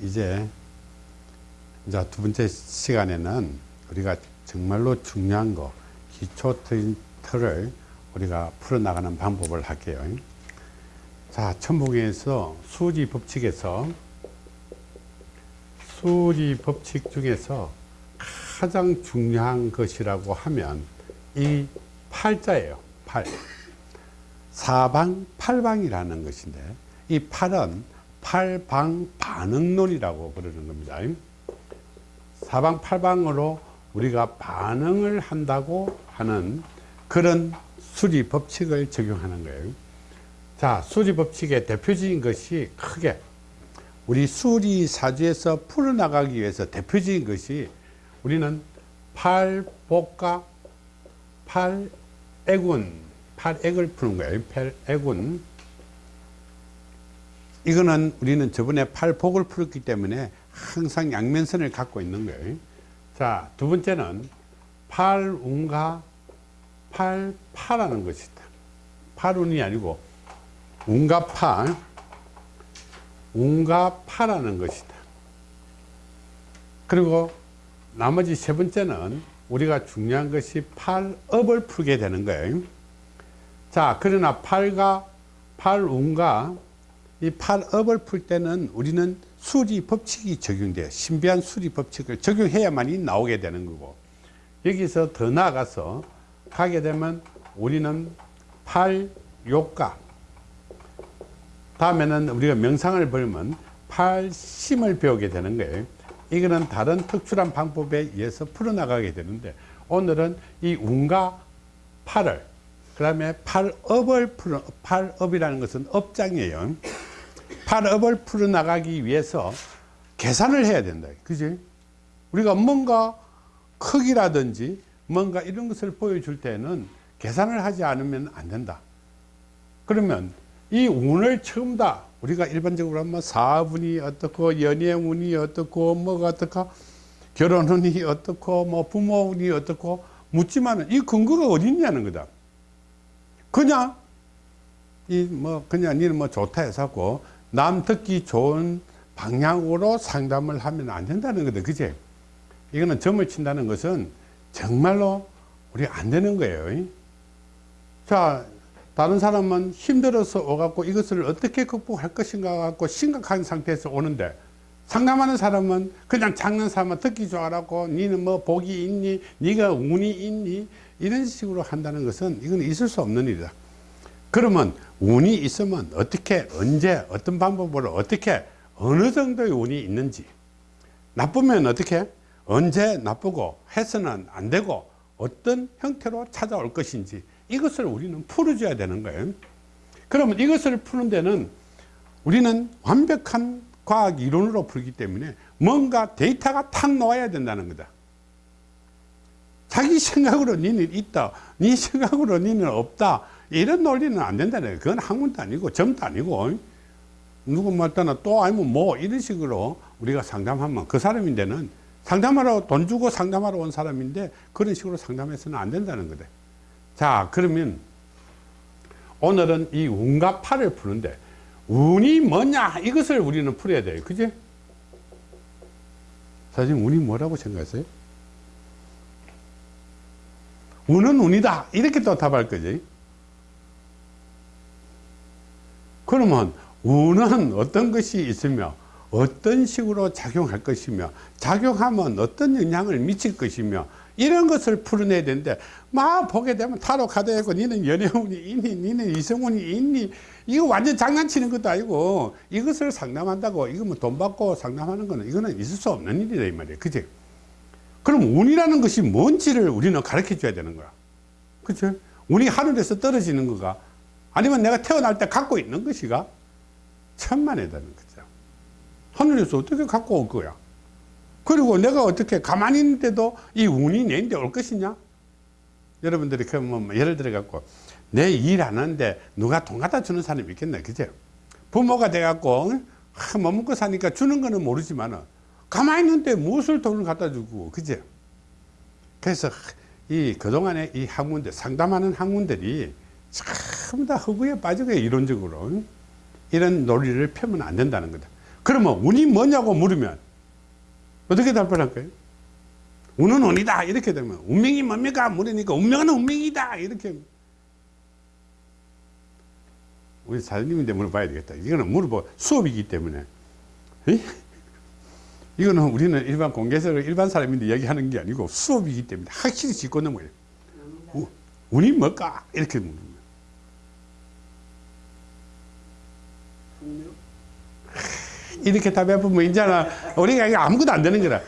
이제 이제 두 번째 시간에는 우리가 정말로 중요한 거 기초 틀을 우리가 풀어나가는 방법을 할게요. 자, 천복에서 수지 법칙에서 수지 법칙 중에서 가장 중요한 것이라고 하면 이 팔자예요. 팔. 사방 팔방이라는 것인데 이 팔은 팔방 반응론이라고 부르는 겁니다. 사방 팔방으로 우리가 반응을 한다고 하는 그런 수리 법칙을 적용하는 거예요. 자, 수리 법칙의 대표적인 것이 크게 우리 수리 사주에서 풀어나가기 위해서 대표적인 것이 우리는 팔복과 팔애군, 팔액을 푸는 거예요. 팔애군. 이거는 우리는 저번에 팔복을 풀었기 때문에 항상 양면선을 갖고 있는 거예요. 자, 두 번째는 팔운과 팔파라는 것이다. 팔운이 아니고 운과 팔, 운과 파라는 것이다. 그리고 나머지 세 번째는 우리가 중요한 것이 팔업을 풀게 되는 거예요. 자, 그러나 팔과 팔운과 이 팔업을 풀 때는 우리는 수리 법칙이 적용돼요. 신비한 수리 법칙을 적용해야만이 나오게 되는 거고 여기서 더 나아가서 가게 되면 우리는 팔욕가 다음에는 우리가 명상을 배우면 팔심을 배우게 되는 거예요. 이거는 다른 특출한 방법에 의해서 풀어나가게 되는데 오늘은 이 운과 팔을 그 다음에 팔업을 풀어 팔업이라는 것은 업장이에요. 팔업을 풀어나가기 위해서 계산을 해야 된다. 그지? 우리가 뭔가 크기라든지 뭔가 이런 것을 보여줄 때는 계산을 하지 않으면 안 된다. 그러면 이 운을 처음 다 우리가 일반적으로 하면 사업운이 어떻고 연예운이 어떻고 뭐가 어떻고 결혼 운이 어떻고 뭐 부모 운이 어떻고 묻지만은 이 근거가 어디 있냐는 거다. 그냥 이 뭐 그냥 니는 뭐 좋다 해서고 남 듣기 좋은 방향으로 상담을 하면 안 된다는 거다. 그제? 이거는 점을 친다는 것은 정말로 우리 안 되는 거예요. 자, 다른 사람은 힘들어서 오갖고 이것을 어떻게 극복할 것인가 갖고 심각한 상태에서 오는데 상담하는 사람은 그냥 장난삼아 듣기 좋아라고 니는 뭐 복이 있니 니가 운이 있니 이런 식으로 한다는 것은 이건 있을 수 없는 일이다. 그러면 운이 있으면 어떻게 언제 어떤 방법으로 어떻게 어느 정도의 운이 있는지. 나쁘면 어떻게? 언제 나쁘고 해서는 안 되고 어떤 형태로 찾아올 것인지 이것을 우리는 풀어줘야 되는 거예요. 그러면 이것을 푸는 데는 우리는 완벽한 과학 이론으로 풀기 때문에 뭔가 데이터가 탁 나와야 된다는 거다 자기 생각으로 니는 있다. 네 생각으로 니는 없다. 이런 논리는 안 된다는 그건 학문도 아니고 점도 아니고. 누구 말따나 또 아니면 뭐 이런 식으로 우리가 상담하면 그 사람인데는 상담하러 돈 주고 상담하러 온 사람인데 그런 식으로 상담해서는 안 된다는 거다 자 그러면 오늘은 이 운과 팔을 푸는데 운이 뭐냐? 이것을 우리는 풀어야 돼요. 그지? 사실 운이 뭐라고 생각하세요 운은 운이다. 이렇게 또 답할 거지. 그러면 운은 어떤 것이 있으며 어떤 식으로 작용할 것이며 작용하면 어떤 영향을 미칠 것이며 이런 것을 풀어내야 되는데 막 보게 되면 타로 카드 있고 니는 연애운이 있니 니는 이성운이 있니? 이거 완전 장난치는 것도 아니고 이것을 상담한다고 이거 뭐 돈 받고 상담하는 거는 이거는 있을 수 없는 일이다 이 말이에요 그치 그럼 운이라는 것이 뭔지를 우리는 가르쳐 줘야 되는 거야. 그치? 운이 하늘에서 떨어지는 거가 아니면 내가 태어날 때 갖고 있는 것이가 천만에다는 거죠. 하늘에서 어떻게 갖고 올 거야? 그리고 내가 어떻게 가만히 있는데도 이 운이 내인데 올 것이냐? 여러분들이 그뭐 뭐 예를 들어 갖고 내일안 하는데 누가 돈 갖다 주는 사람이 있겠네. 그죠? 부모가 돼 갖고 못 먹고 사니까 주는 거는 모르지만 가만히 있는데 무엇을 돈을 갖다 주고 그죠? 그래서 이 그동안에 이 학문들 상담하는 학문들이 전부 다 허구에 빠지고 이론적으로 이런 논리를 펴면 안 된다는 거다. 그러면 운이 뭐냐고 물으면 어떻게 답변할 거예요? 운은 운이다. 이렇게 되면 운명이 뭡니까? 물으니까 운명은 운명이다. 이렇게. 우리 사장님인데 물어봐야 되겠다. 이거는 물어봐 수업이기 때문에. 에? 이 거는 우리는 일반 공개석을 일반 사람인데 얘기하는 게 아니고 수업이기 때문에 확실히 짚고 넘어요 우- 운이 뭘까 이렇게 묻는 거예요 이렇게 답해보면 이제는 우리가 아무것도 안 되는 거라.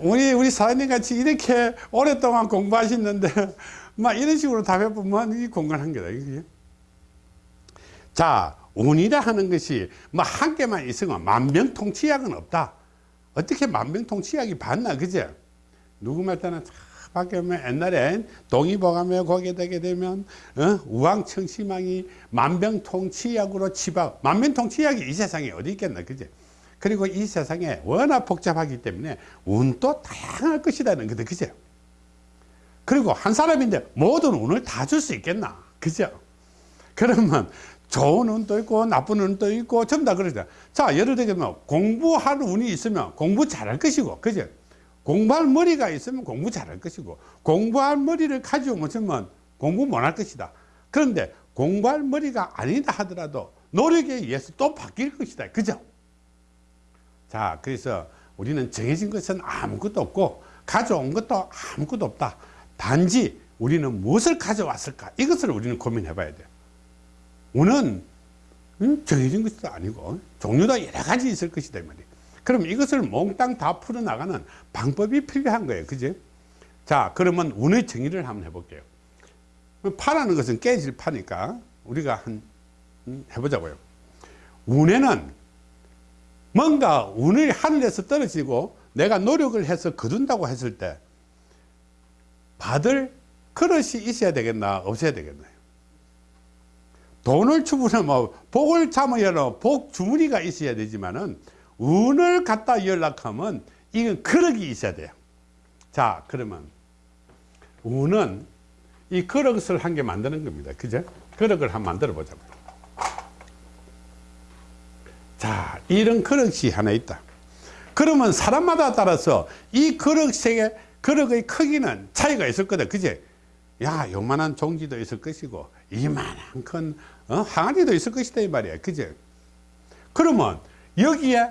우리, 우리 사장님 같이 이렇게 오랫동안 공부하셨는데, 막 이런 식으로 답해보면 이 공간한 거다. 이게. 자, 운이라 하는 것이 뭐 한 개만 있으면 만병통치약은 없다. 어떻게 만병통치약이 봤나, 그제? 누구 말 때는 참 밖에 오면 옛날에 동의보감에 거기에 되게 되면 어? 우왕청심왕이 만병통치약으로 치박 만병통치약이 이 세상에 어디 있겠나 그제 그리고 이 세상에 워낙 복잡하기 때문에 운도 다양할 것이라는 거다 그죠 그리고 한 사람인데 모든 운을 다 줄 수 있겠나 그죠 그러면 좋은 운도 있고 나쁜 운도 있고 전부 다 그러죠. 자 예를 들면 공부할 운이 있으면 공부 잘할 것이고 그죠 공부할 머리가 있으면 공부 잘할 것이고 공부할 머리를 가지고 못하면 공부 못할 것이다. 그런데 공부할 머리가 아니다 하더라도 노력에 의해서 또 바뀔 것이다. 그죠? 자 그래서 우리는 정해진 것은 아무것도 없고 가져온 것도 아무것도 없다. 단지 우리는 무엇을 가져왔을까? 이것을 우리는 고민해 봐야 돼요 운은 음, 정해진 것도 아니고 종류도 여러 가지 있을 것이다 이 말이에요 그럼 이것을 몽땅 다 풀어나가는 방법이 필요한 거예요. 그지? 자, 그러면 운의 정의를 한번 해볼게요. 파라는 것은 깨질 파니까 우리가 한, 음, 해보자고요. 운에는 뭔가 운이 하늘에서 떨어지고 내가 노력을 해서 거둔다고 했을 때 받을 그릇이 있어야 되겠나, 없어야 되겠나요? 돈을 주문하면 뭐 복을 참으려면 복 주머니가 있어야 되지만은 운을 갖다 연락하면 이건 그릇이 있어야 돼요. 자, 그러면 운은 이 그릇을 한 개 만드는 겁니다. 그죠? 그릇을 한 만들어 보자고. 자, 이런 그릇이 하나 있다. 그러면 사람마다 따라서 이 그릇의 그릇의 크기는 차이가 있을 거다. 그제? 야, 요만한 종지도 있을 것이고, 이만한 큰 어? 항아리도 있을 것이다. 이 말이야. 그제? 그러면 여기에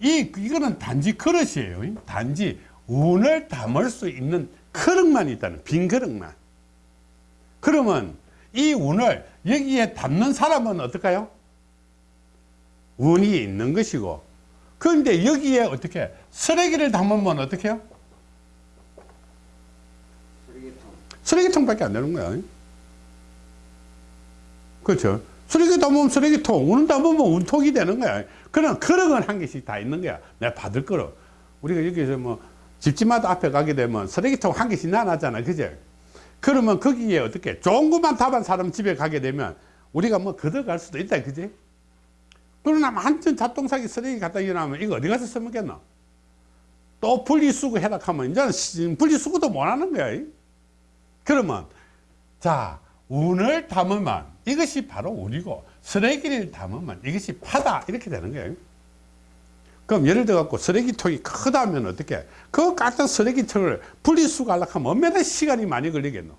이, 이거는 단지 그릇이에요. 단지 운을 담을 수 있는 그릇만 있다는, 빈 그릇만. 그러면 이 운을 여기에 담는 사람은 어떨까요? 운이 있는 것이고, 그런데 여기에 어떻게, 쓰레기를 담으면 어떻게 해요? 쓰레기통. 쓰레기통밖에 안 되는 거야. 그렇죠. 쓰레기 담으면 쓰레기통, 운을 담으면 운통이 되는 거야. 그런 그릇은 한 개씩 다 있는 거야. 내가 받을 거로. 우리가 여기서 뭐 집집마다 앞에 가게 되면 쓰레기통 한 개씩 나눠잖아. 그제? 그러면 거기에 어떻게 좋은 것만 답한 사람 집에 가게 되면 우리가 뭐 걷어갈 수도 있다. 그지? 그러나 한전 잡동사기 쓰레기 갖다 일어나면 이거 어디 가서 써먹겠노? 또 분리수거 해라 하면 이제는 분리수거도 못 하는 거야. 그러면 자 운을 담으면 이것이 바로 운이고 쓰레기를 담으면 이것이 파다 이렇게 되는 거예요. 그럼 예를 들어 갖고 쓰레기통이 크다면 어떻게? 그 같은 쓰레기통을 분리수거 하려고 하면 얼마나 시간이 많이 걸리겠노?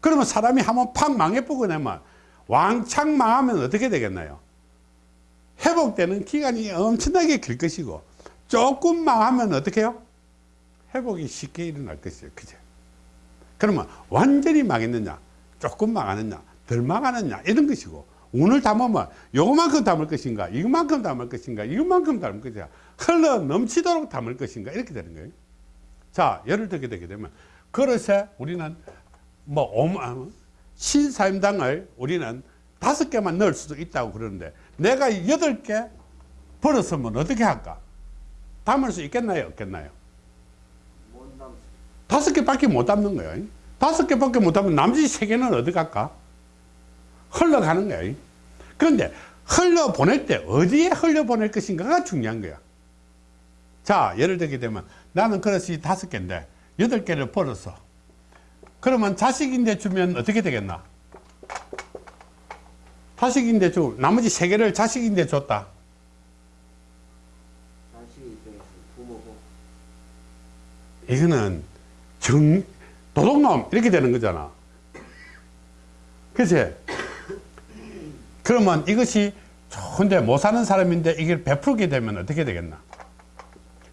그러면 사람이 한번 팍 망해보고 나면 왕창 망하면 어떻게 되겠나요? 회복되는 기간이 엄청나게 길 것이고 조금 망하면 어떻게 해요? 회복이 쉽게 일어날 것이에요. 그죠 그러면 완전히 망했느냐 조금 망하느냐 덜 망하느냐 이런 것이고. 운을 담으면 요만큼 담을 것인가 이만큼 담을 것인가 이만큼 담을 것인가 흘러 넘치도록 담을 것인가 이렇게 되는 거예요. 자 예를 들게 되게 되면 그릇에 우리는 뭐 오만 신사임당을 우리는 다섯 개만 넣을 수도 있다고 그러는데 내가 여덟 개 벌었으면 어떻게 할까? 담을 수 있겠나요? 없겠나요. 다섯 개밖에 못 담는 거예요 다섯 개밖에 못하면 나머지 세 개는 어디 갈까? 흘러가는 거야. 그런데 흘러보낼 때 어디에 흘려보낼 것인가가 중요한 거야. 자, 예를 들게 되면 나는 그릇이 다섯 개인데 여덟 개를 벌었어. 그러면 자식인데 주면 어떻게 되겠나? 자식인데 주 나머지 세 개를 자식인데 줬다. 이거는 정, 도둑놈 이렇게 되는 거잖아. 그치? 그러면 이것이 좋은데 못 사는 사람인데 이걸 베풀게 되면 어떻게 되겠나?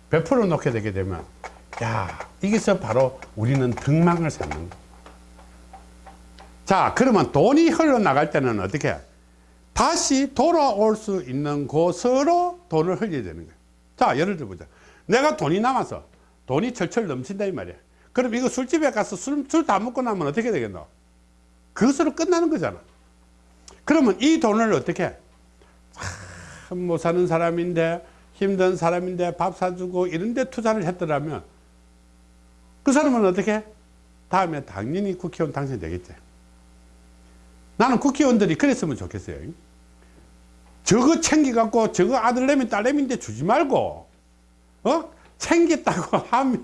베풀어 놓게 되게 되면 야 이게서 바로 우리는 등망을 쌓는 거. 자 그러면 돈이 흘러나갈 때는 어떻게 다시 돌아올 수 있는 곳으로 돈을 흘려야 되는 거야 자 예를 들어보자 내가 돈이 남아서 돈이 철철 넘친다 이 말이야 그럼 이거 술집에 가서 술 다 먹고 나면 어떻게 되겠노? 그것으로 끝나는 거잖아. 그러면 이 돈을 어떻게 참 못 사는 사람인데 힘든 사람인데 밥 사주고 이런 데 투자를 했더라면 그 사람은 어떻게 다음에 당연히 국회의원 당선되겠지. 나는 국회의원들이 그랬으면 좋겠어요. 저거 챙겨갖고 저거 아들내미 딸내미인데 주지 말고 어? 챙겼다고 하면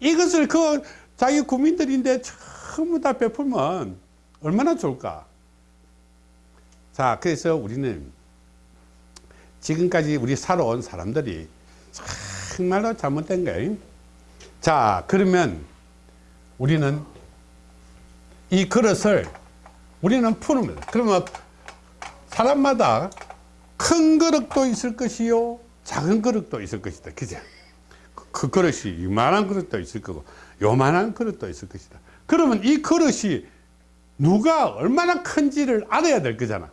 이것을 그 자기 국민들인데 전부 다 베풀면 얼마나 좋을까? 자 그래서 우리는 지금까지 우리 살아온 사람들이 정말로 잘못된 거예요. 자 그러면 우리는 이 그릇을 우리는 푸릅니다 그러면 사람마다 큰 그릇도 있을 것이요 작은 그릇도 있을 것이다. 그죠 그 그릇이 이만한 그릇도 있을 거고 요만한 그릇도 있을 것이다. 그러면 이 그릇이 누가 얼마나 큰지를 알아야 될 거잖아.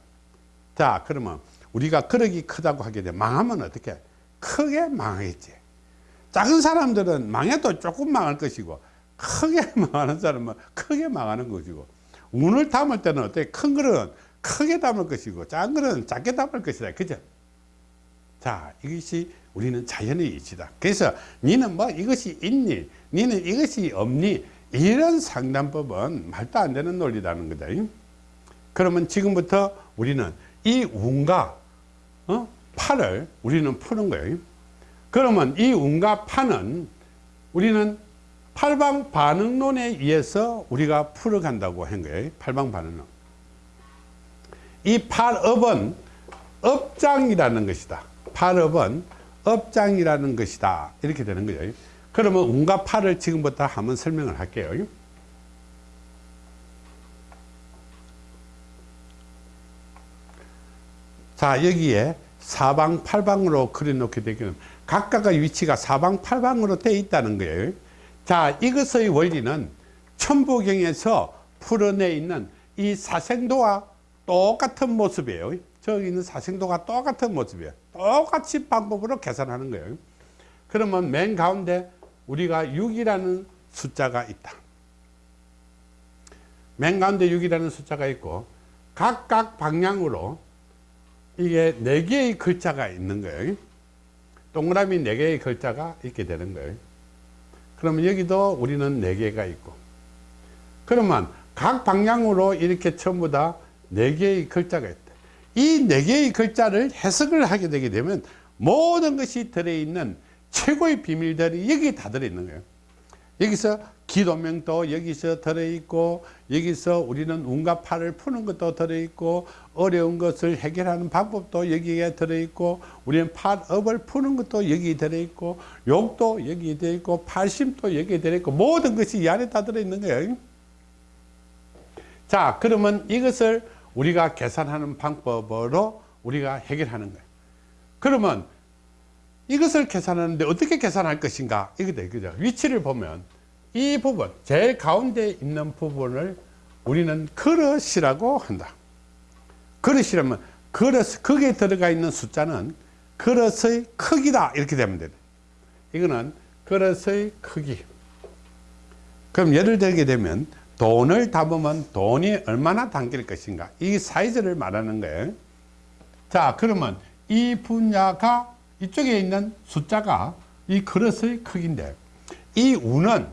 자 그러면 우리가 그릇이 크다고 하게 돼 망하면 어떻게? 크게 망하겠지. 작은 사람들은 망해도 조금 망할 것이고 크게 망하는 사람은 크게 망하는 것이고 운을 담을 때는 어떻게 큰 그릇은 크게 담을 것이고 작은 그릇은 작게 담을 것이다. 그죠 자 이것이 우리는 자연의 이치다. 그래서 니는 뭐 이것이 있니? 니는 이것이 없니? 이런 상담법은 말도 안 되는 논리라는 거다. 그러면 지금부터 우리는 이 운과 어? 팔을 우리는 푸는 거예요. 그러면 이 운과 파는 우리는 팔방 반응론에 의해서 우리가 풀어간다고 한 거예요. 팔방 반응론. 이 팔업은 업장이라는 것이다 팔업은 업장이라는 것이다. 이렇게 되는 거예요. 그러면 운과 팔을 지금부터 한번 설명을 할게요. 자 여기에 사방팔방으로 그려놓게 되기는 각각의 위치가 사방팔방으로 되어 있다는 거예요. 자 이것의 원리는 천부경에서 풀어내 있는 이 사생도와 똑같은 모습이에요 저기 있는 사생도가 똑같은 모습이에요 똑같이 방법으로 계산하는 거예요 그러면 맨 가운데 우리가 6이라는 숫자가 있다 맨 가운데 6이라는 숫자가 있고 각각 방향으로 이게 네 개의 글자가 있는 거예요. 동그라미 네 개의 글자가 있게 되는 거예요. 그러면 여기도 우리는 네 개가 있고 그러면 각 방향으로 이렇게 전부 다네 개의 글자가 있다. 이 네 개의 글자를 해석을 하게 되게 되면 모든 것이 들어있는 최고의 비밀들이 여기 다 들어있는 거예요. 여기서 기도명도 여기서 들어있고 여기서 우리는 운과 팔을 푸는 것도 들어있고 어려운 것을 해결하는 방법도 여기에 들어있고 우리는 팔업을 푸는 것도 여기 들어있고 욕도 여기 들어있고 팔심도 여기 들어있고 모든 것이 이 안에 다 들어있는 거예요 자 그러면 이것을 우리가 계산하는 방법으로 우리가 해결하는 거예요. 그러면 이것을 계산하는데 어떻게 계산할 것인가? 이거다 그죠? 위치를 보면 이 부분 제일 가운데 있는 부분을 우리는 그릇이라고 한다. 그릇이라면 그릇 거기에 들어가 있는 숫자는 그릇의 크기다. 이렇게 되면 돼 이거는 그릇의 크기. 그럼 예를 들게 되면 돈을 담으면 돈이 얼마나 담길 것인가. 이 사이즈를 말하는 거예요. 자 그러면 이 분야가 이쪽에 있는 숫자가 이 그릇의 크기인데 이 우는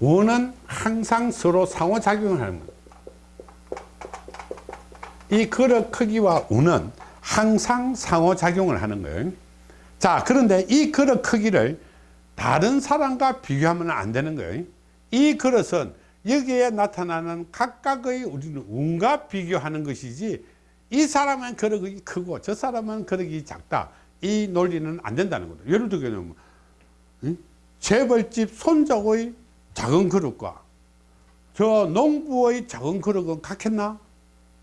우는 항상 서로 상호작용을 하는 거예요. 이 그릇 크기와 우는 항상 상호작용을 하는 거예요. 자 그런데 이 그릇 크기를 다른 사람과 비교하면 안 되는 거예요 이 그릇은 여기에 나타나는 각각의 우리는 운과 비교하는 것이지 이 사람은 그릇이 크고 저 사람은 그릇이 작다 이 논리는 안 된다는 거죠. 예를 들면 응? 재벌집 손자의 작은 그릇과 저 농부의 작은 그릇은 같겠나?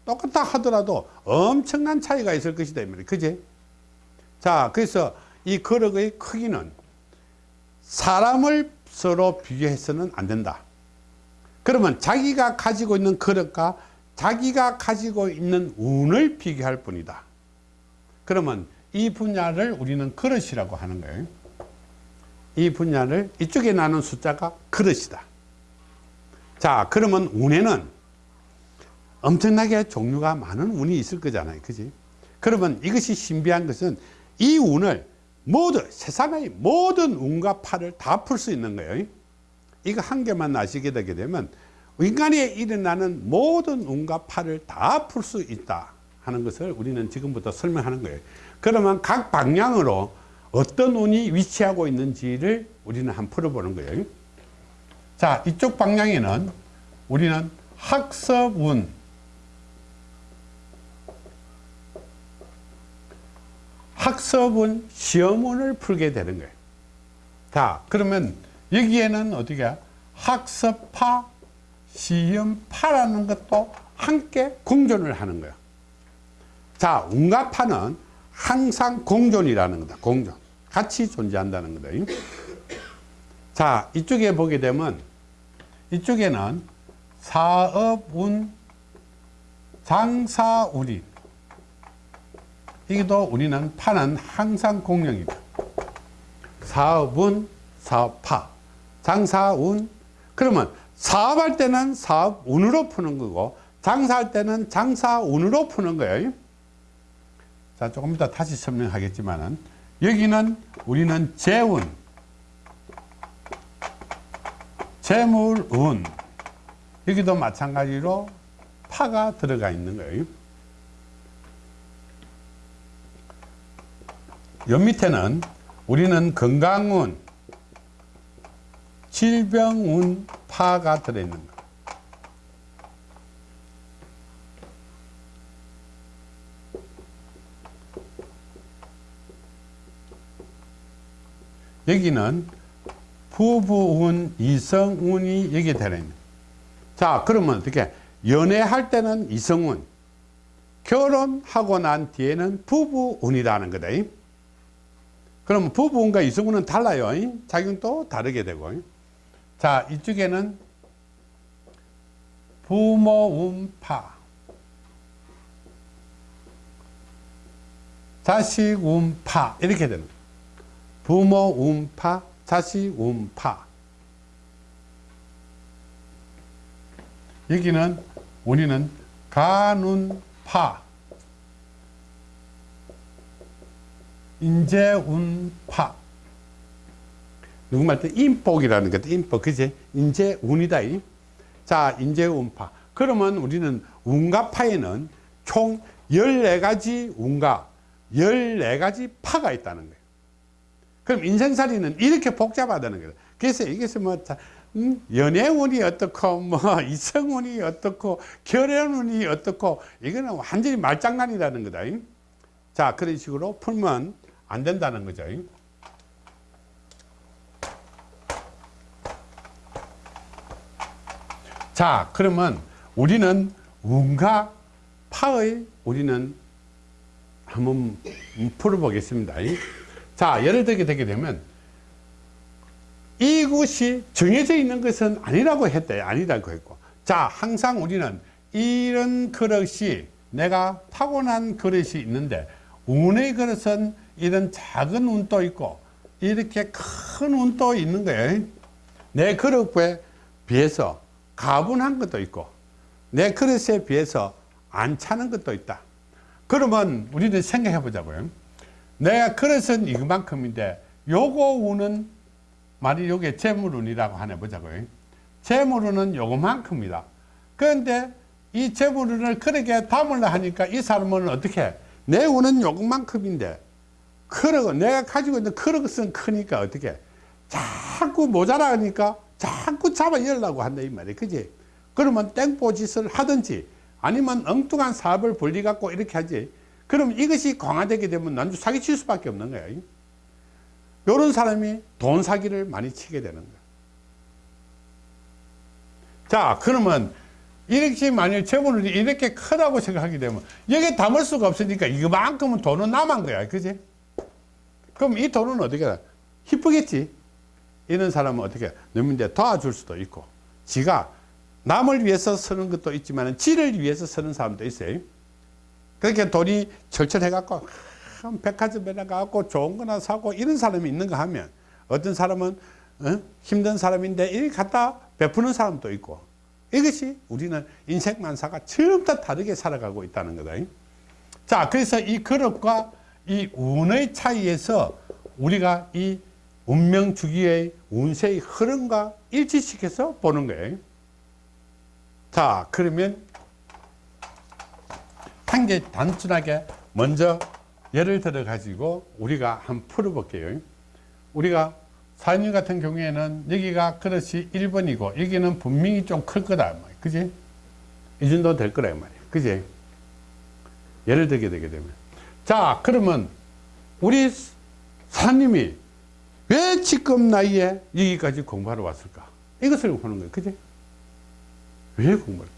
똑같다 하더라도 엄청난 차이가 있을 것이다. 그지? 자, 그래서 이 그릇의 크기는 사람을 서로 비교해서는 안 된다. 그러면 자기가 가지고 있는 그릇과 자기가 가지고 있는 운을 비교할 뿐이다. 그러면 이 분야를 우리는 그릇이라고 하는 거예요. 이 분야를 이쪽에 나눈 숫자가 그릇이다. 자, 그러면 운에는 엄청나게 종류가 많은 운이 있을 거잖아요. 그지? 그러면 이것이 신비한 것은 이 운을 모두, 세상의 모든 운과 파를 다풀 수 있는 거예요. 이거 한 개만 아시게 되게 되면 인간에 일어나는 모든 운과 파를 다풀 수 있다 하는 것을 우리는 지금부터 설명하는 거예요. 그러면 각 방향으로 어떤 운이 위치하고 있는지를 우리는 한번 풀어보는 거예요. 자, 이쪽 방향에는 우리는 학습운, 학습운 시험운을 풀게 되는 거예요. 자, 그러면 여기에는 어떻게 학습파, 시험파라는 것도 함께 공존을 하는 거예요. 자, 운가파는 항상 공존이라는 거다. 공존. 같이 존재한다는 거다. 자, 이쪽에 보게 되면 이쪽에는 사업운, 장사운이 이게도 우리는 파는 항상 공룡이다. 사업운, 사업파, 장사운. 그러면 사업할 때는 사업운으로 푸는 거고 장사할 때는 장사운으로 푸는 거예요. 자, 조금 이따 다시 설명하겠지만 은 여기는 우리는 재운, 재물운 여기도 마찬가지로 파가 들어가 있는 거예요. 여 밑에는 우리는 건강운, 질병운, 파가 들어있는 거. 여기는 부부운, 이성운이 여기에 들어있는 자, 그러면 어떻게? 연애할 때는 이성운, 결혼하고 난 뒤에는 부부운이라는 거다. 그러면 부부운과 이성운은 달라요. 작용도 다르게 되고. 자, 이쪽에는 부모운파, 자식운파 이렇게 되는. 부모운파, 자식운파. 여기는 우리는 간운파, 인재운파. 누구 말 때 인복이라는 것도 인복, 그지? 인재운이다. 이. 자, 인재운파. 그러면 우리는 운과 파에는 총 14가지 운과 14가지 파가 있다는 거예요. 그럼 인생살이는 이렇게 복잡하다는 거예요. 그래서 이것이 뭐, 자, 음, 연애운이 어떻고, 뭐, 이성운이 어떻고, 결혼운이 어떻고, 이거는 완전히 말장난이라는 거다. 이. 자, 그런 식으로 풀면 안 된다는 거죠. 이. 자, 그러면 우리는 운과 파의 우리는 한번 풀어보겠습니다. 자, 예를 들게 되게 되면 이것이 정해져 있는 것은 아니라고 했대. 아니라고 했고. 자, 항상 우리는 이런 그릇이 내가 타고난 그릇이 있는데 운의 그릇은 이런 작은 운도 있고 이렇게 큰 운도 있는 거예요. 내 그릇에 비해서 가분한 것도 있고 내 그릇에 비해서 안 차는 것도 있다. 그러면 우리는 생각해 보자고요. 내가 그릇은 이만큼인데 요거 운은 만약 요게 재물운이라고 하나 보자고요. 재물운은 요거만큼이다. 그런데 이 재물운을 그렇게 담으려 하니까 이 사람은 어떻게 내 운은 요것만큼인데 그릇 내가 가지고 있는 그릇은 크니까 어떻게 자꾸 모자라니까 자꾸 잡아 열라고 한다 이 말이에요. 그지? 그러면 땡보 짓을 하든지 아니면 엉뚱한 사업을 벌리 갖고 이렇게 하지. 그럼 이것이 강화되게 되면 난주 사기 칠 수밖에 없는 거야. 이런 사람이 돈 사기를 많이 치게 되는 거야. 자, 그러면 이렇게 만일 재물을 이렇게 크다고 생각하게 되면 여기에 담을 수가 없으니까 이만큼은 돈은 남은 거야. 그지? 그럼 이 돈은 어떻게 해? 희쁘겠지? 이런 사람은 어떻게 너민데 도와줄 수도 있고 지가 남을 위해서 쓰는 것도 있지만 지를 위해서 쓰는 사람도 있어요. 그렇게 돈이 철철해 갖고 백화점에 가갖고 좋은 거나 사고 이런 사람이 있는가 하면 어떤 사람은 어? 힘든 사람인데 이렇게 갖다 베푸는 사람도 있고 이것이 우리는 인생 만사가 전부 다 다르게 살아가고 있다는 거다. 자, 그래서 이 그릇과 이 운의 차이에서 우리가 이 운명 주기의 운세의 흐름과 일치시켜서 보는 거예요. 자, 그러면 한 개 단순하게 먼저 예를 들어 가지고 우리가 한번 풀어 볼게요. 우리가 사님 같은 경우에는 여기가 그릇이 1번이고 여기는 분명히 좀 클 거다. 그지? 이 정도 될 거라 말이야. 그지? 예를 들게 되게 되면. 자, 그러면 우리 사님이 왜 지금 나이에 여기까지 공부하러 왔을까? 이것을 보는 거예요. 그지? 왜 공부를?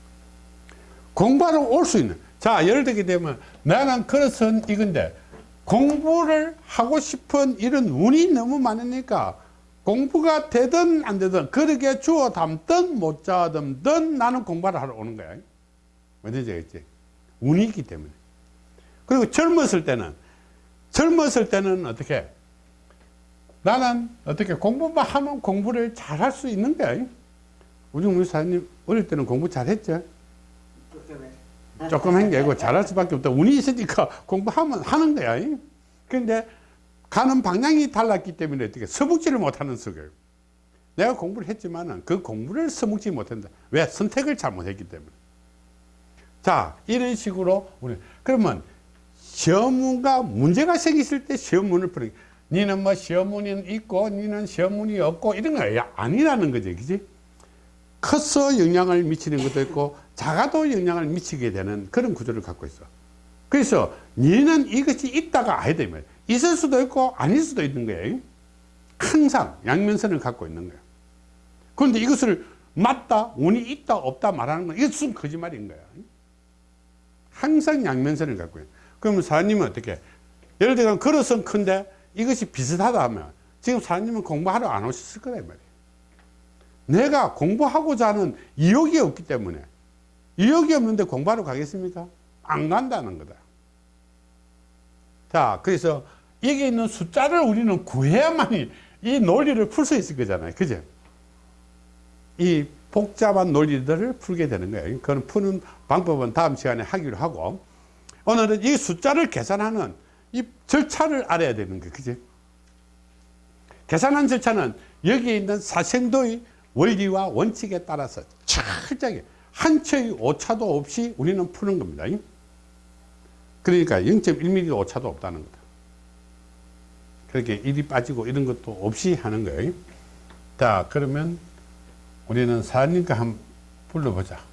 공부하러 올 수 있는. 자, 예를 들게 되면 나는 그릇은 이건데 공부를 하고 싶은 이런 운이 너무 많으니까 공부가 되든 안 되든 그렇게 주워 담든 못 담든 나는 공부를 하러 오는 거야. 뭔지 알겠지? 운이 있기 때문에. 그리고 젊었을 때는 젊었을 때는 어떻게 나는 어떻게 공부만 하면 공부를 잘 할 수 있는 거야. 우리 무사님 어릴 때는 공부 잘했죠? 조금 한 게 아니고 잘할 수밖에 없다. 운이 있으니까 공부하면 하는 거야. 그런데 가는 방향이 달랐기 때문에 어떻게 서북지를 못하는 속이에요. 내가 공부를 했지만 그 공부를 서먹지 못한다. 왜? 선택을 잘못했기 때문에. 자, 이런 식으로 우리 그러면 시험문과 문제가 생겼을 때 시험문을 풀는 니는 뭐 시험문이 있고 니는 시험문이 없고 이런 거 아니라는 거지. 그지? 커서 영향을 미치는 것도 있고 작아도 영향을 미치게 되는 그런 구조를 갖고 있어. 그래서 니는 이것이 있다가 아니다. 있을 수도 있고 아닐 수도 있는 거예요. 항상 양면선을 갖고 있는 거예요. 그런데 이것을 맞다, 운이 있다, 없다 말하는 건 이것은 거짓말인 거야. 항상 양면선을 갖고 있는 그러면 사장님은 어떻게 예를 들어 그릇은 큰데 이것이 비슷하다 하면 지금 사장님은 공부하러 안 오셨을 거란 말이에요. 내가 공부하고자 하는 이욕이 없기 때문에 이욕이 없는데 공부하러 가겠습니까? 안 간다는 거다. 자, 그래서 여기 있는 숫자를 우리는 구해야만이 이 논리를 풀 수 있을 거잖아요. 그죠? 이 복잡한 논리들을 풀게 되는 거예요. 그건 푸는 방법은 다음 시간에 하기로 하고 오늘은 이 숫자를 계산하는 이 절차를 알아야 되는 거예요. 그죠? 계산하는 절차는 여기에 있는 사생도의 원리와 원칙에 따라서 철저하게 한 채의 오차도 없이 우리는 푸는 겁니다. 그러니까 0.1mm 오차도 없다는 거다. 그렇게 1이 빠지고 이런 것도 없이 하는 거예요. 자, 그러면 우리는 사님과 한번 불러보자.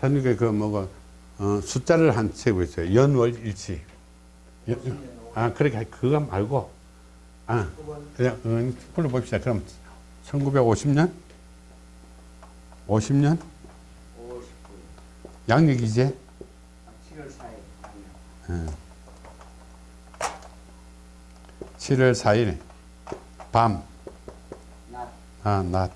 사님과 그 뭐고 어, 숫자를 한 세고 있어요. 연월일치. 연- 아, 그렇게 그거 말고 아, 그냥 음, 불러봅시다. 그럼 1950년? 50년? 50분 양력이지? 7월 4일 아니요 7월 4일 밤, 낮 아, 낮.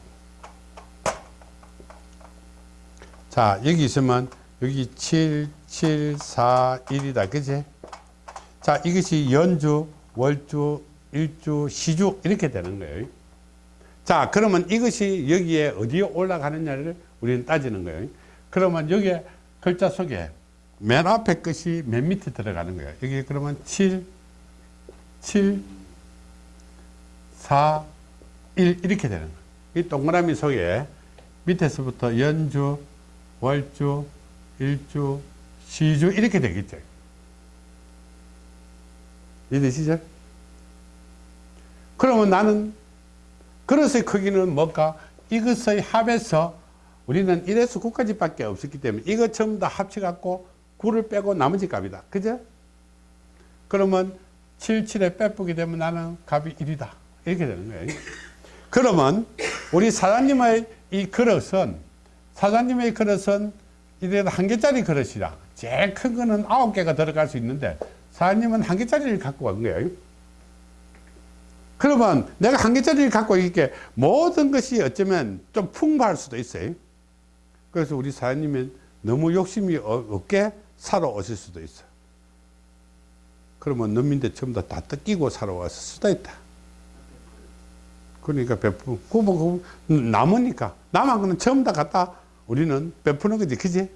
자, 여기 있으면 여기 7, 7, 4, 1이다. 그지? 자, 이것이 연주, 월주, 일주, 시주 이렇게 되는 거예요. 자, 그러면 이것이 여기에 어디에 올라가느냐를 우리는 따지는 거예요. 그러면 여기에 글자 속에 맨 앞에 것이 맨 밑에 들어가는 거예요. 여기 그러면 7, 7, 4, 1 이렇게 되는 거예요. 이 동그라미 속에 밑에서부터 연주, 월주, 일주, 시주 이렇게 되겠죠. 이해되시죠? 그러면 나는 그릇의 크기는 뭘까? 이것의 합에서 우리는 1에서 9까지밖에 없었기 때문에 이거 전부 다 합쳐갖고 9를 빼고 나머지 값이다. 그죠? 그러면 7, 7에 빼쁘게 되면 나는 값이 1이다. 이렇게 되는 거예요. 그러면 우리 사장님의 이 그릇은 사장님의 그릇은 이래도 한 개짜리 그릇이라 제일 큰 거는 아홉 개가 들어갈 수 있는데 사장님은 한 개짜리를 갖고 간 거예요. 그러면 내가 한 개짜리를 갖고 있게 모든 것이 어쩌면 좀 풍부할 수도 있어요. 그래서 우리 사장님은 너무 욕심이 어- 없게 살아오실 수도 있어. 그러면农민들 전부 다, 다 뜯기고 살아왔을 수도 있다. 그러니까 베푸, 남으니까 남은 거는 전부 다 갖다 우리는 베푸는 거지, 그지?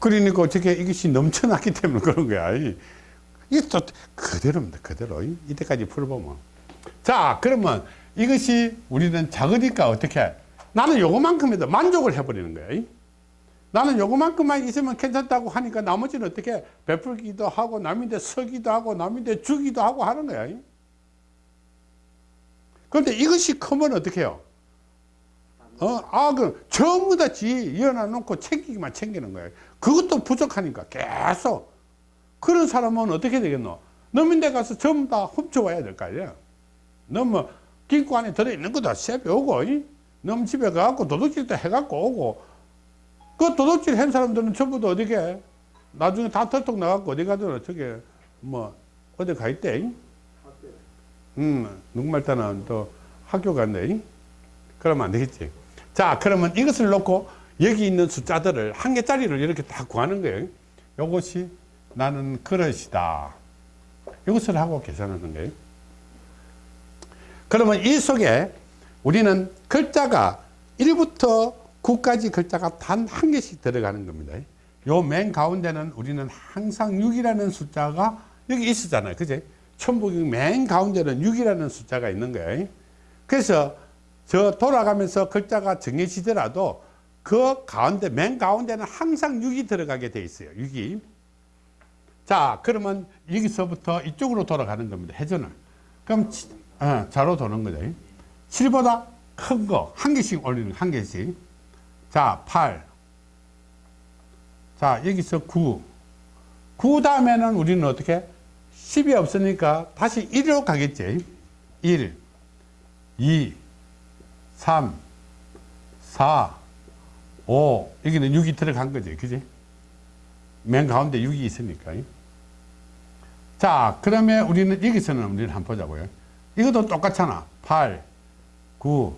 그러니까 어떻게 이것이 넘쳐났기 때문에 그런 거야. 이- 이게 또 그대로입니다. 그대로. 이- 이때까지 풀어보면. 자, 그러면 이것이 우리는 작으니까 어떻게? 나는 요거만큼에도 만족을 해버리는 거야. 이. 나는 요거만큼만 있으면 괜찮다고 하니까 나머지는 어떻게 베풀기도 하고 남인데 서기도 하고 남인데 주기도 하고 하는 거야. 이. 그런데 이것이 크면 어떻게 해요? 어, 아, 그, 전부 다 지, 이어놔 놓고 챙기기만 챙기는 거예요. 그것도 부족하니까 계속. 그런 사람은 어떻게 되겠노? 넘인데 가서 전부 다 훔쳐와야 될 거 아니야. 너뭐金库 안에 들어있는 거 다 세배 오고, 이? 너무 집에 가갖고 도둑질도 해갖고 오고, 그 도둑질 한 사람들은 전부 다 어디게? 나중에 다 털떡 나갖고 어디 가든 어떻게, 뭐, 어디 가 있대, 이? 학교에. 음, 누구말 따는 또 학교 간대. 이? 그러면 안 되겠지. 자, 그러면 이것을 놓고 여기 있는 숫자들을 한 개짜리를 이렇게 다 구하는 거예요. 요것이 나는 그릇이다. 이것을 하고 계산하는 거예요. 그러면 이 속에 우리는 글자가 1부터 9까지 글자가 단 한 개씩 들어가는 겁니다. 요 맨 가운데는 우리는 항상 6이라는 숫자가 여기 있었잖아요. 그제? 천북이 맨 가운데는 6이라는 숫자가 있는 거예요. 그래서 저 돌아가면서 글자가 정해지더라도 그 가운데, 맨 가운데는 항상 6이 들어가게 돼 있어요. 6이. 자, 그러면 여기서부터 이쪽으로 돌아가는 겁니다. 회전을. 그럼 치- 어, 좌로 도는 거죠. 7보다 큰 거, 한 개씩 올리는, 거, 한 개씩. 자, 8. 자, 여기서 9. 9 다음에는 우리는 어떻게? 10이 없으니까 다시 1로 가겠지. 1, 2, 3, 4, 5. 여기는 6이 들어간 거지. 그지? 맨 가운데 6이 있으니까. 자, 그러면 우리는 여기서는 우리는 한번 보자고요. 이것도 똑같잖아. 8, 9,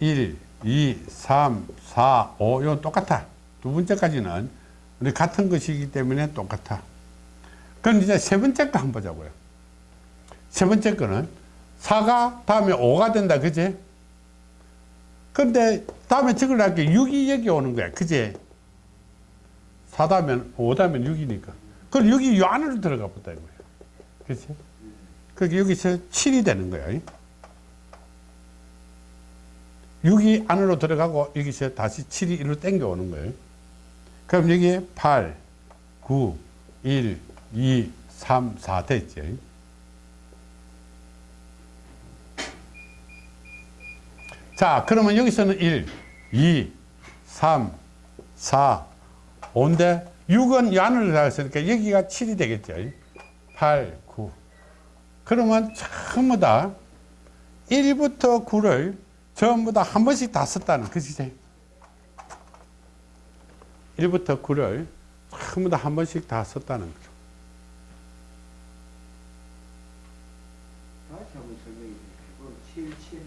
1, 2, 3, 4, 5. 이건 똑같아. 두 번째까지는 우리 같은 것이기 때문에 똑같아. 그럼 이제 세 번째 거 한번 보자고요. 세 번째 거는 4가 다음에 5가 된다. 그지? 근데 다음에 적으려 게 6이 여기 오는 거야. 그지? 4 다음에 5 다음에 6이니까. 그럼 6이 이 안으로 들어가 보다 이거야. 그치? 그게 여기서 7이 되는 거야. 6이 안으로 들어가고 여기서 다시 7이 이리로 땡겨 오는 거예요. 그럼 여기에 8, 9, 1, 2, 3, 4 됐지. 자, 그러면 여기서는 1, 2, 3, 4, 5인데 6은 이 안으로 들어갔으니까 여기가 7이 되겠죠. 8, 9. 그러면 전부 다 1부터 9를 전부 다 한 번씩 다 썼다는 것이지. 1부터 9를 전부 다 한 번씩 다 썼다는 거죠. 다시 한번 설명해 주세요. 7, 7,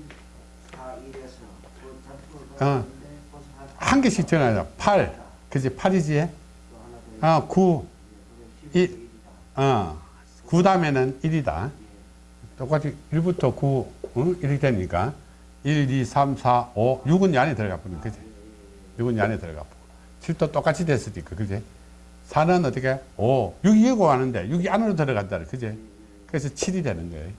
4, 1에서 그 작품을 어. 한- 한 개씩 전하자. 8. 그지? 8이지? 또 하나 더 아, 9. 있- 이- 그럼 11, 어. 9 다음에는 1이다. 똑같이 1부터 9, 응? 이렇게 되니까 1, 2, 3, 4, 5, 6은 이 안에 들어가 버리는 그지? 6은 이 안에 들어가 버리고 7도 똑같이 됐으니까 그지? 4는 어떻게? 5, 6이 여고 하는데 6이 안으로 들어간다 그지? 그래서 7이 되는 거예요.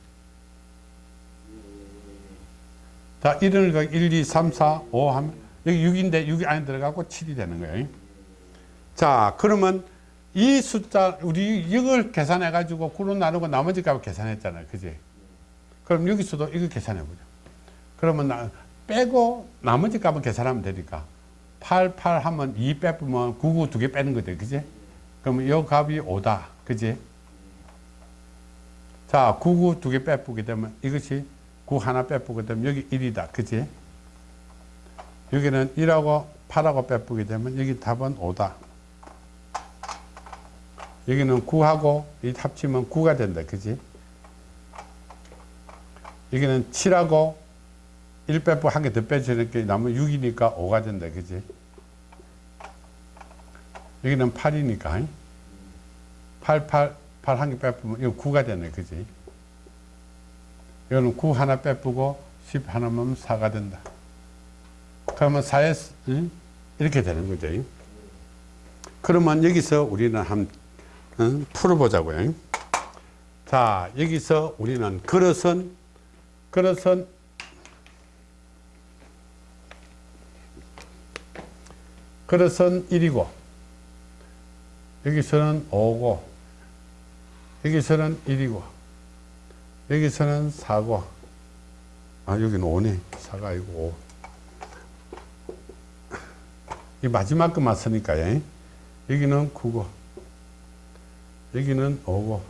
자, 1을 1, 2, 3, 4, 5 하면 여기 6인데 6이 안에 들어가고 7이 되는 거예요. 자, 그러면 이 숫자 우리 이걸 계산해 가지고 9로 나누고 나머지 값을 계산했잖아요. 그지? 그럼 여기서도 이거 계산해 보죠. 그러면 나, 빼고 나머지 값을 계산하면 되니까 8, 8 하면 2 빼면 9, 9 두 개 빼는 거지 그지? 그러면 이 값이 5다 그지? 자 9, 9 두 개 빼보게 되면 이것이 9 하나 빼보게 되면 여기 1이다 그지? 여기는 1하고 8하고 빼보게 되면 여기 답은 5다 여기는 9하고 이 합치면 9가 된다 그지? 여기는 7하고 1 빼고 한 개 더 빼주니까 남은 6이니까 5가 된다 그지? 여기는 8이니까 8, 8, 8 한 개 빼보면 이거 9가 되네 그지? 이거는 9 하나 빼고 10 하나면 4가 된다 그러면 4에 응? 이렇게 되는 거죠 그러면 여기서 우리는 한 응? 풀어보자고요 자 여기서 우리는 그릇은 그릇은 그릇은 1이고 여기서는 5고 여기서는 1이고 여기서는 4고 아 여기는 5네. 4가 아니고 5. 이 마지막 것만 쓰니까 예. 여기는 9고 여기는 5고.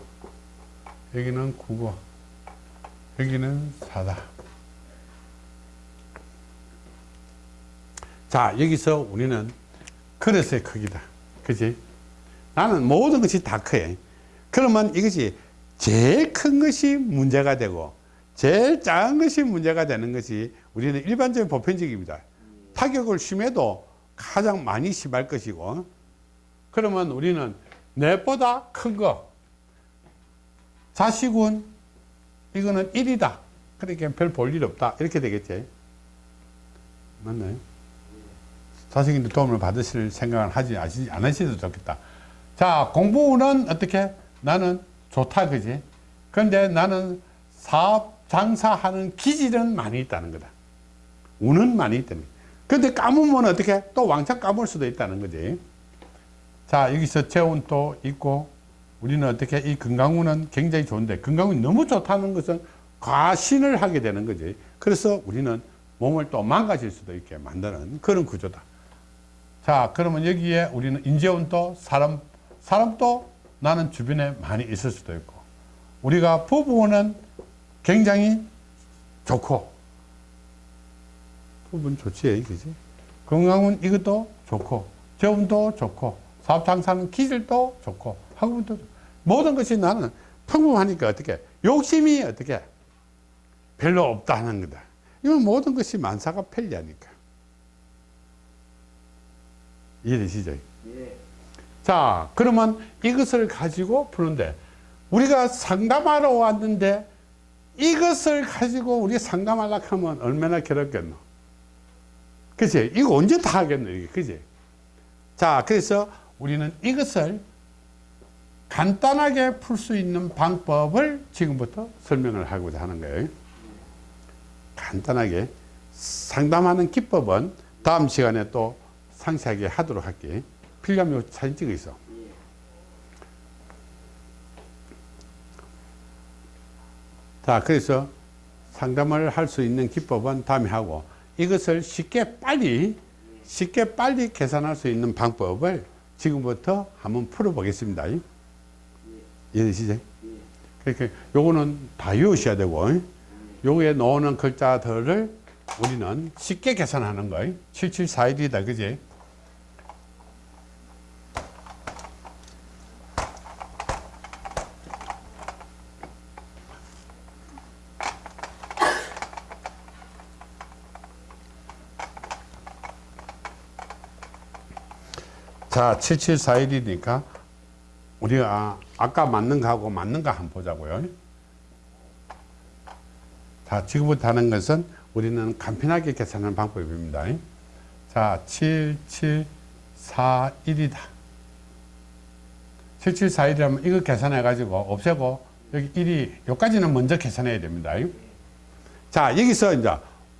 여기는 9고 여기는 4다. 자 여기서 우리는 그릇의 크기다. 그지? 나는 모든 것이 다 커요 그러면 이것이 제일 큰 것이 문제가 되고 제일 작은 것이 문제가 되는 것이 우리는 일반적인 보편적입니다. 타격을 심해도 가장 많이 심할 것이고 그러면 우리는 내보다 큰거 자식은 이거는 1이다. 그러니까 별 볼 일 없다. 이렇게 되겠지. 맞나요? 자식인데 도움을 받으실 생각을 하지 안 하셔도 좋겠다. 자 공부는 어떻게? 나는 좋다 그지? 그런데 나는 사업 장사하는 기질은 많이 있다는 거다. 운은 많이 거다. 근데 까무면 어떻게 또 왕창 까물 수도 있다는 거지. 자 여기서 재운 또 있고 우리는 어떻게 이 건강운은 굉장히 좋은데 건강운이 너무 좋다는 것은 과신을 하게 되는 거지. 그래서 우리는 몸을 또 망가질 수도 있게 만드는 그런 구조다. 자 그러면 여기에 우리는 인재운도 사람 사람도 나는 주변에 많이 있을 수도 있고. 우리가 부부는 굉장히 좋고. 부부는 좋지 그지? 건강은 이것도 좋고. 재운도 좋고. 사업 장사는 기질도 좋고. 학업도. 모든 것이 나는 평범하니까 어떻게? 욕심이 어떻게? 별로 없다는 거다. 이건 모든 것이 만사가 편리하니까. 이해되시죠? 예. 자 그러면 이것을 가지고 푸는데 우리가 상담하러 왔는데 이것을 가지고 우리 상담하려고 하면 얼마나 괴롭겠노? 그치? 이거 언제 다 하겠노 이게? 그치? 자 그래서 우리는 이것을 간단하게 풀 수 있는 방법을 지금부터 설명을 하고자 하는 거예요. 간단하게 상담하는 기법은 다음 시간에 또 상세하게 하도록 할게 필요하면 사진 찍어 있어 자 그래서 상담을 할 수 있는 기법은 다음에 하고 이것을 쉽게 빨리 쉽게 빨리 계산할 수 있는 방법을 지금부터 한번 풀어 보겠습니다 이해되시죠? 그러니까 요거는 다 외우셔야 되고 요거에 나오는 글자들을 우리는 쉽게 계산하는 거예요 7741이다 그지? 자, 7741이니까 우리가 아까 맞는 거하고 맞는 거 한번 보자고요. 자, 지금부터 하는 것은 우리는 간편하게 계산하는 방법입니다. 자, 7741이다. 7741이라면 이거 계산해 가지고 없애고 여기 1이 여기까지는 먼저 계산해야 됩니다. 자, 여기서 이제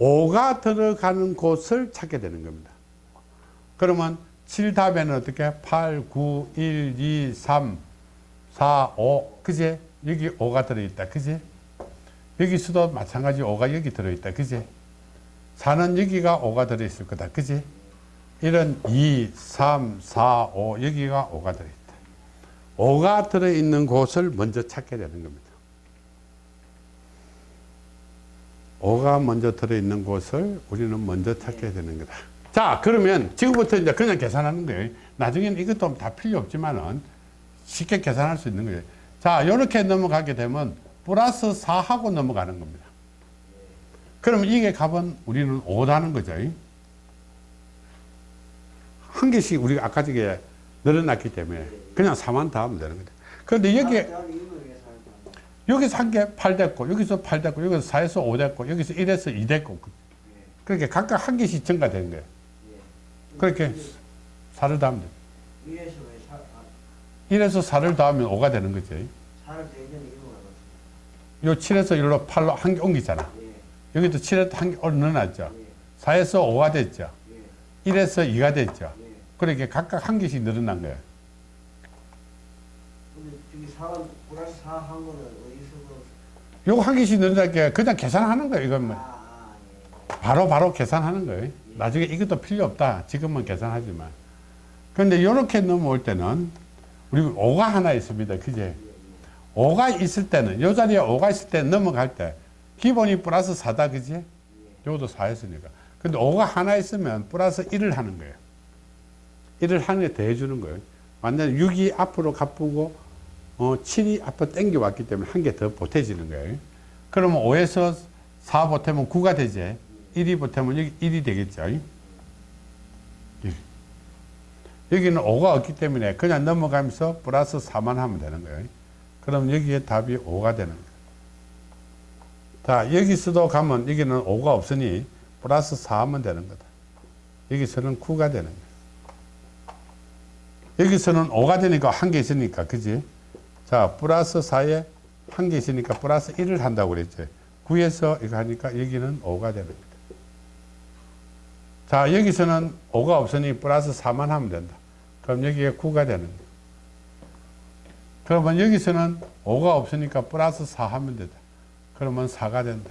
5가 들어가는 곳을 찾게 되는 겁니다. 그러면 7답에는 어떻게 8, 9, 1, 2, 3, 4, 5 그제 여기 5가 들어있다 그제 여기서도 마찬가지 5가 여기 들어있다 그제 4는 여기가 5가 들어있을 거다. 그지? 이런 2, 3, 4, 5 여기가 5가 들어있다. 5가 들어있는 곳을 먼저 찾게 되는 겁니다. 5가 먼저 들어있는 곳을 우리는 먼저 찾게 되는 거다. 자, 그러면 지금부터 이제 그냥 계산하는 거예요. 나중에는 이것도 다 필요 없지만은 쉽게 계산할 수 있는 거예요. 자, 이렇게 넘어가게 되면 플러스 4하고 넘어가는 겁니다. 그럼 이게 값은 우리는 5다는 거죠. 한 개씩 우리가 아까 저게 늘어났기 때문에 그냥 4만 더하면 되는 거죠. 그런데 여기에 할까? 여기서 한 개 8 됐고 여기서 8 됐고 여기서 4에서 5 됐고 여기서 1에서 2 됐고 그렇게 각각 한 개씩 증가된 거예요. 그렇게 4를 더하면 아, 1에서 4를 더하면 5가 되는 없어. 요 7에서 1로 8로 한 개 옮기잖아. 예, 여기도 7에서 한개 늘어났죠. 예, 4에서 5가 됐죠. 예, 1에서 2가 됐죠. 예. 그렇게 각각 한 개씩 늘어난 거예요. 근데 저기 사원 플러스 4한 거는 어디서 그, 요거 한 개씩 늘어나게 그냥 계산하는 거예요. 이건 아, 뭐. 아, 예. 바로 바로 계산하는 거예요. 나중에 이것도 필요 없다. 지금은 계산하지만. 그런데 이렇게 넘어올 때는 우리 5가 하나 있습니다. 그제? 5가 있을 때는 요 자리에 5가 있을 때 넘어갈 때 기본이 플러스 4다. 그지? 요것도 4였으니까. 근데 5가 하나 있으면 플러스 1을 하는 거예요. 1을 하는 게 더해 주는 거예요. 완전 6이 앞으로 가쁘고 어, 7이 앞으로 당겨 왔기 때문에 한 개 더 보태지는 거예요. 그러면 5에서 4 보태면 9가 되지. 1이 보태면 여기 1이 되겠죠. 여기. 여기는 5가 없기 때문에 그냥 넘어가면서 플러스 4만 하면 되는 거예요. 그럼 여기에 답이 5가 되는 거예요. 자, 여기서도 가면 여기는 5가 없으니 플러스 4 하면 되는 거다. 여기서는 9가 되는 거예요. 여기서는 5가 되니까 한 개 있으니까, 그지? 자, 플러스 4에 한 개 있으니까 플러스 1을 한다고 그랬죠. 9에서 이거 하니까 여기는 5가 되는 거다. 자, 여기서는 5가 없으니 플러스 4만 하면 된다. 그럼 여기에 9가 되는 거야. 그러면 여기서는 5가 없으니까 플러스 4 하면 된다. 그러면 4가 된다.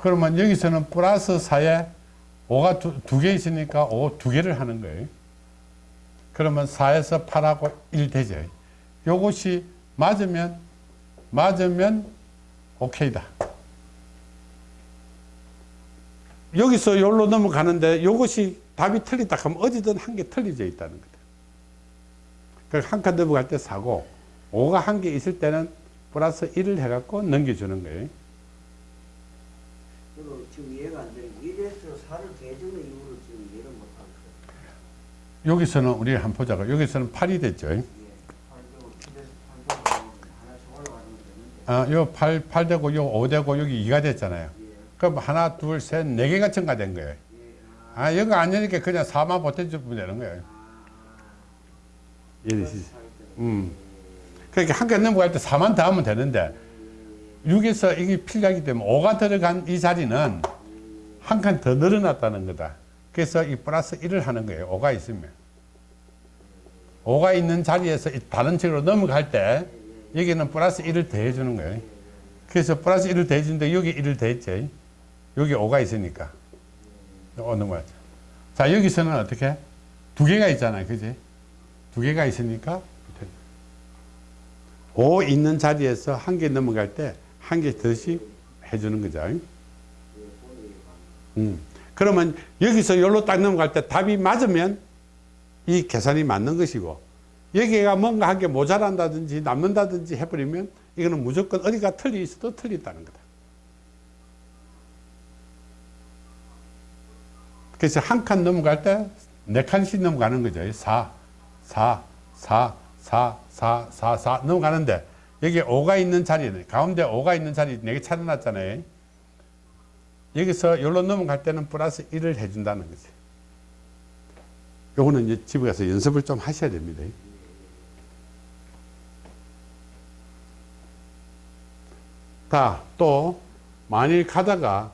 그러면 여기서는 플러스 4에 5가 두, 두 개 있으니까 5 두 개를 하는 거예요. 그러면 4에서 8하고 1 되죠. 요것이 맞으면, 맞으면 오케이다. 여기서 여기로 넘어가는데 이것이 답이 틀리다 하면 어디든 한 개 틀려져 있다는 거다. 그러니까 한칸 넘어갈 때 4고 5가 한 개 있을 때는 플러스 1을 해갖고 넘겨주는 거예요. 그리고 지금 이해가 안게 1에서 4를 대주는 이유를 지금 이해를 못하고. 여기서는 우리 한번 보자고. 여기서는 8이 됐죠. 예. 8되고 7에서 8되고 하나씩 올라가면 되는데. 아, 요 8, 8 되고 요 5 되고 여기 2가 됐잖아요. 예. 그럼 하나, 둘, 셋, 네 개가 증가된 거예요. 예. 아, 아, 여기 안 되니까 그냥 4만 보태주면 되는 거예요. 이해되시죠? 음. 그러니까 한 개 넘어갈 때 4만 더 하면 되는데 6에서 이게 필요하기 때문에 5가 들어간 이 자리는 한 칸 더 늘어났다는 거다. 그래서 이 플러스 1을 하는 거예요. 5가 있으면. 5가 있는 자리에서 이 다른 책으로 넘어갈 때 여기는 플러스 1을 더해주는 거예요. 그래서 플러스 1을 더해주는데 여기 1을 더했죠. 여기 5가 있으니까. 어, 넘어가죠. 자, 여기서는 어떻게? 두 개가 있잖아요. 그지? 두 개가 있으니까 5 있는 자리에서 한 개 넘어갈 때 한 개 더씩 해주는 거죠. 음. 그러면 여기서 여기로 딱 넘어갈 때 답이 맞으면 이 계산이 맞는 것이고 여기가 뭔가 한개 모자란다든지 남는다든지 해버리면 이거는 무조건 어디가 틀리 있어도 틀렸다는 거다. 그래서 한 칸 넘어갈 때 네 칸씩 넘어가는 거죠. 4, 4, 4, 4, 4, 4, 4 넘어가는데 여기 5가 있는 자리에 가운데 5가 있는 자리 4개 차려놨잖아요. 여기서 여기로 넘어갈 때는 플러스 1을 해준다는 거지. 요거는 이제 집에 가서 연습을 좀 하셔야 됩니다. 자, 또 만일 가다가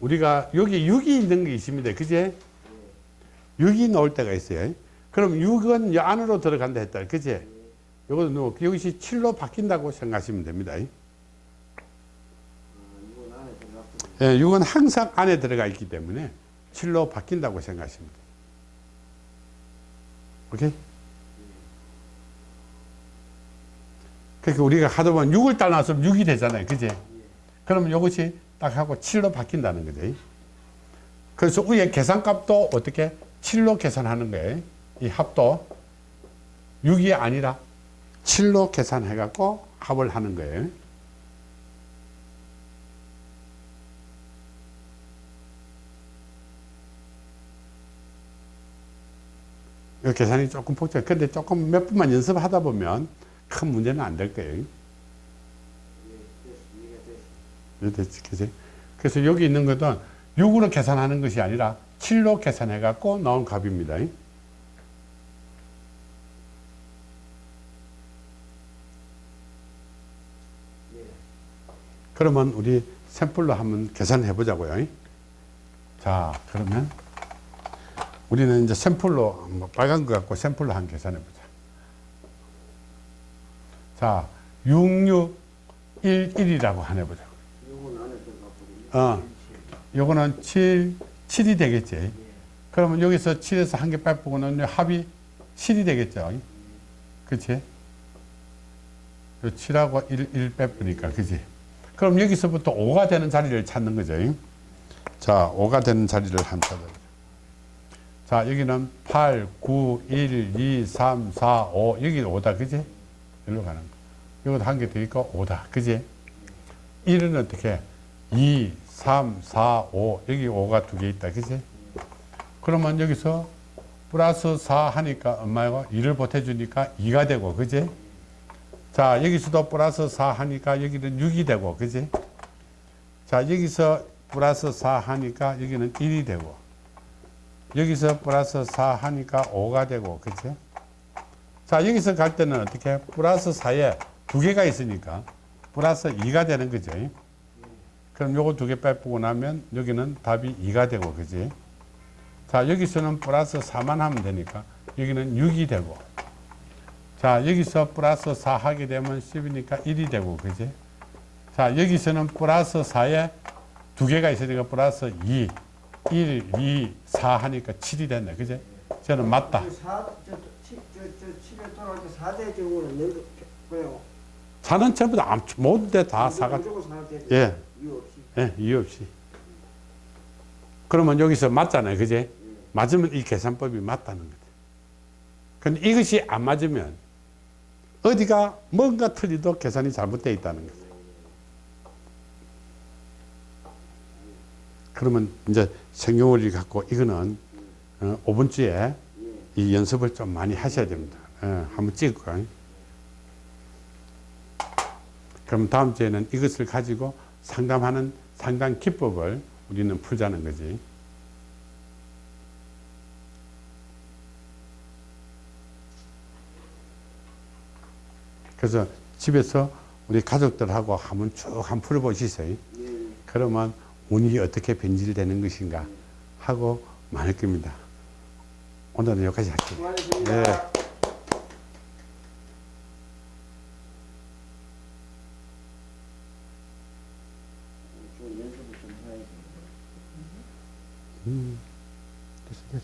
우리가 여기 6이 있는 게 있습니다. 그제? 6이 나올 때가 있어요. 그럼 6은 이 안으로 들어간다 했다. 그제? 뭐 여기서 7로 바뀐다고 생각하시면 됩니다. 예, 6은 항상 안에 들어가 있기 때문에 7로 바뀐다고 생각하시면 돼요. 오케이? 그러니까 우리가 하다 보면 6을 따라서 6이 되잖아요. 그지? 그러면 이것이 딱 하고 7로 바뀐다는 거죠. 그래서 위에 계산값도 어떻게 7로 계산하는 거예요. 이 합도 6이 아니라 7로 계산해 갖고 합을 하는 거예요. 이 계산이 조금 복잡해. 근데 조금 몇 분만 연습하다 보면 큰 문제는 안 될 거예요. 예, 됐어. 이해가 됐어. 됐지, 그래서 여기 있는 것은 6으로 계산하는 것이 아니라 7로 계산해 갖고 나온 값입니다. 예. 그러면 우리 샘플로 한번 계산해 보자고요. 자, 그러면 우리는 이제 샘플로 뭐 빨간 거 갖고 샘플로 한 계산해 보자. 자, 6611이라고 하나 보자. 요건 안에 들 어. 요거는 7, 7이 되겠지. 예. 그러면 여기서 7에서 한 개 빼보고는 합이 7이 되겠죠. 그치? 요 7하고 1, 1 빼보니까, 그지? 그럼 여기서부터 5가 되는 자리를 찾는 거죠. 자, 5가 되는 자리를 한 찾아보자. 자, 여기는 8, 9, 1, 2, 3, 4, 5. 여기 5다, 그지? 여기로 가는 거. 이것도 한개더 있고 5다, 그지? 1은 어떻게? 2, 3, 4, 5. 여기 5가 두 개 있다, 그지? 그러면 여기서 플러스 4 하니까 엄마가 2를 보태주니까 2가 되고, 그지? 자, 여기서도 플러스 4 하니까 여기는 6이 되고, 그지? 자, 여기서 플러스 4 하니까 여기는 1이 되고, 여기서 플러스 4 하니까 5가 되고, 그지? 자, 여기서 갈 때는 어떻게? 플러스 4에 두 개가 있으니까 플러스 2가 되는 거죠. 그럼 요거 두 개 빼고 나면 여기는 답이 2가 되고, 그지? 자, 여기서는 플러스 4만 하면 되니까 여기는 6이 되고, 자, 여기서 플러스 4 하게 되면 10이니까 1이 되고, 그지? 자, 여기서는 플러스 4에 두 개가 있으니까 플러스 2, 1, 2, 4 하니까 7이 된다, 그지? 저는 맞다. 그 사, 저, 저, 치- 저, 저, 칠에 돌아갈 때 4대 경우는 늘 그냥 4는 전부 다, 암- 모든 데다 4가, 무조건 4대 예. 이유. 예, 이유 없이. 그러면 여기서 맞잖아요, 그지? 맞으면 이 계산법이 맞다는 거죠. 근데 이것이 안 맞으면 어디가 뭔가 틀리도 계산이 잘못되어 있다는 거죠. 그러면 이제 생용원리 갖고 이거는 어, 5분 주에 예. 이 연습을 좀 많이 하셔야 됩니다. 예, 한번 찍을까요? 그럼 다음 주에는 이것을 가지고 상담하는 상담 기법을 우리는 풀자는 거지. 그래서 집에서 우리 가족들하고 한번 쭉 한번 풀어보시세요. 예. 그러면 운이 어떻게 변질되는 것인가 하고 많을 겁니다. 오늘은 여기까지 할게요. 수고하셨습니다. 네. 좀연